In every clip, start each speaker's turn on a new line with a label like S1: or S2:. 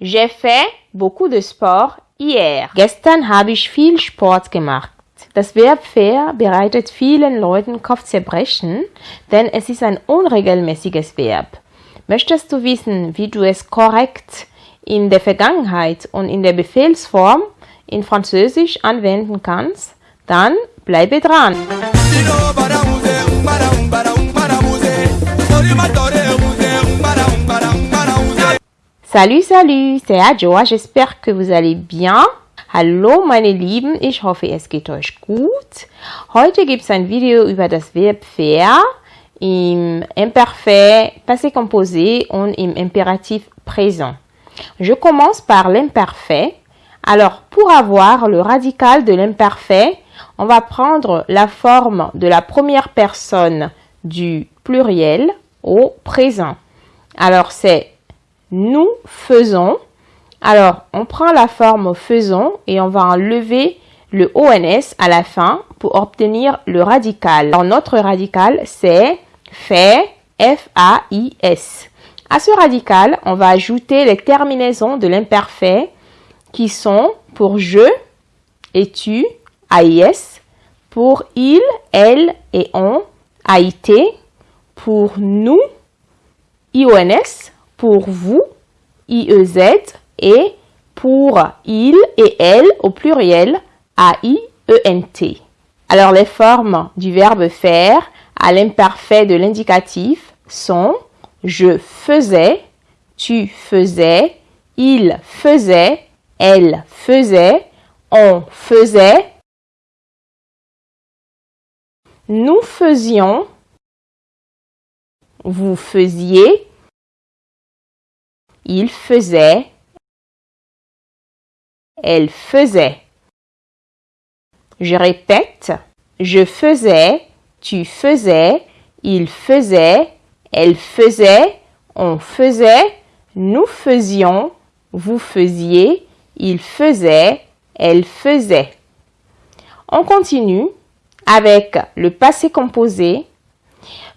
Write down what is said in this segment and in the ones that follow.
S1: J'ai fait beaucoup de sport hier. Gestern habe ich viel Sport gemacht. Das Verb fair bereitet vielen Leuten Kopfzerbrechen, denn es ist ein unregelmäßiges Verb. Möchtest du wissen, wie du es korrekt in der Vergangenheit und in der Befehlsform in Französisch anwenden kannst? Dann bleibe dran. Salut, salut, c'est Adjoa, j'espère que vous allez bien. Hallo meine Lieben, ich hoffe es geht euch gut. Heute gibt es ein Video über das Verb faire im Passé composé und im Impératif présent. Je commence par l'imparfait. Alors, pour avoir le radical de l'imparfait, on va prendre la forme de la première personne du pluriel au présent. Alors, c'est nous faisons. Alors, on prend la forme faisons et on va enlever le ONS à la fin pour obtenir le radical. Alors, notre radical, c'est fait, F-A-I-S. À ce radical, on va ajouter les terminaisons de l'imparfait qui sont pour je et tu, AIS, pour il, elle et on, AIT, pour nous, IONS, pour vous, IEZ, et pour il et elle au pluriel, A-I-E-N-T. Alors les formes du verbe faire à l'imparfait de l'indicatif sont je faisais, tu faisais, il faisait, elle faisait, on faisait, nous faisions, vous faisiez, il faisait, elle faisait. Je répète, je faisais, tu faisais, il faisait, elle faisait, on faisait, nous faisions, vous faisiez, il faisait, elle faisait. On continue avec le passé composé.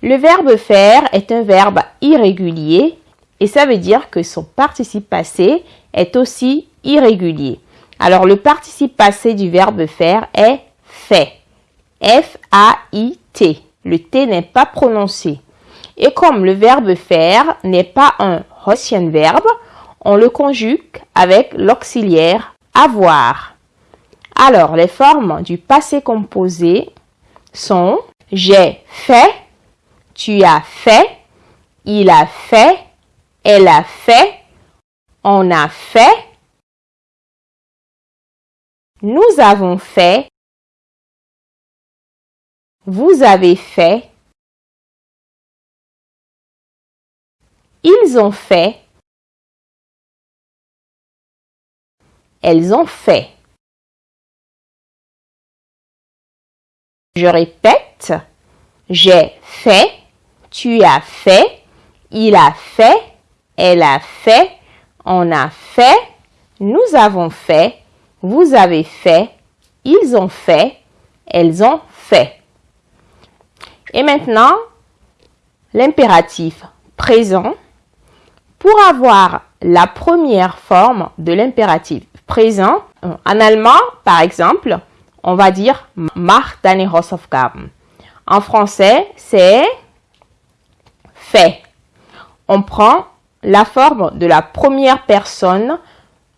S1: Le verbe faire est un verbe irrégulier et ça veut dire que son participe passé est aussi irrégulier. Alors le participe passé du verbe faire est fait. F-A-I-T. Le T n'est pas prononcé. Et comme le verbe faire n'est pas un Russian verbe, on le conjugue avec l'auxiliaire avoir. Alors, les formes du passé composé sont j'ai fait, tu as fait, il a fait, elle a fait, on a fait, nous avons fait, vous avez fait, ils ont fait, elles ont fait. Je répète, j'ai fait, tu as fait, il a fait, elle a fait, on a fait, nous avons fait, vous avez fait, ils ont fait, elles ont fait. Et maintenant, l'impératif présent. Pour avoir la première forme de l'impératif présent, en allemand, par exemple, on va dire mach deine Hausaufgaben. En français, c'est fait. On prend la forme de la première personne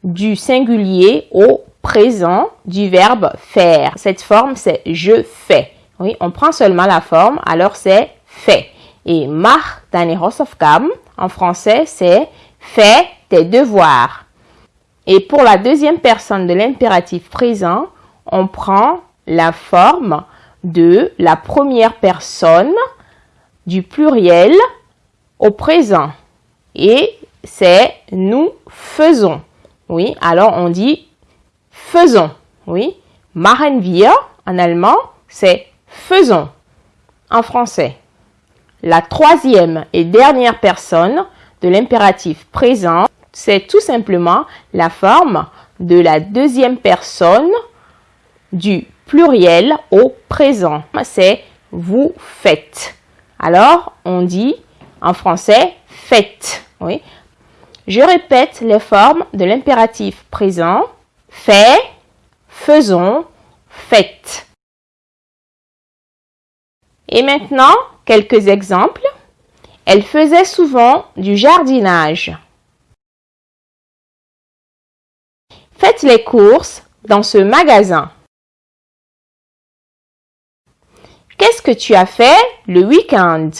S1: du singulier au présent du verbe faire. Cette forme, c'est je fais. Oui, on prend seulement la forme, alors c'est fait. Et mach deine Hausaufgaben, en français, c'est fais tes devoirs. Et pour la deuxième personne de l'impératif présent, on prend la forme de la première personne du pluriel au présent. Et c'est nous faisons. Oui, alors on dit faisons. Oui, machen wir en allemand, c'est faisons en français. La troisième et dernière personne de l'impératif présent, c'est tout simplement la forme de la deuxième personne du pluriel au présent. C'est vous faites. Alors, on dit en français faites. Oui. Je répète les formes de l'impératif présent. Fait, faisons, faites. Et maintenant, quelques exemples. Elle faisait souvent du jardinage. Faites les courses dans ce magasin. Qu'est-ce que tu as fait le week-end?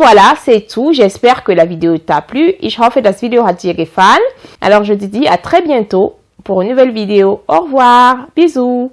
S1: Voilà, c'est tout. J'espère que la vidéo t'a plu. Ich hoffe, das Video hat dir gefallen. Alors, je te dis à très bientôt pour une nouvelle vidéo. Au revoir. Bisous.